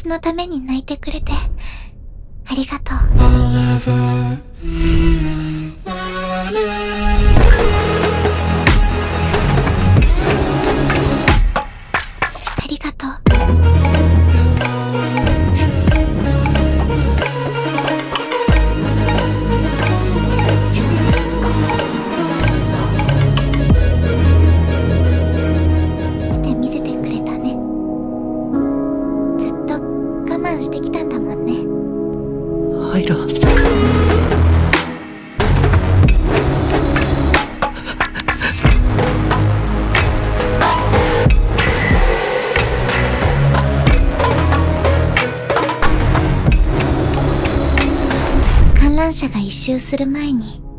私のために泣いてくれて、ありがとう。ありがとう。してきたんだもんね。アイラ観覧車が一周する前に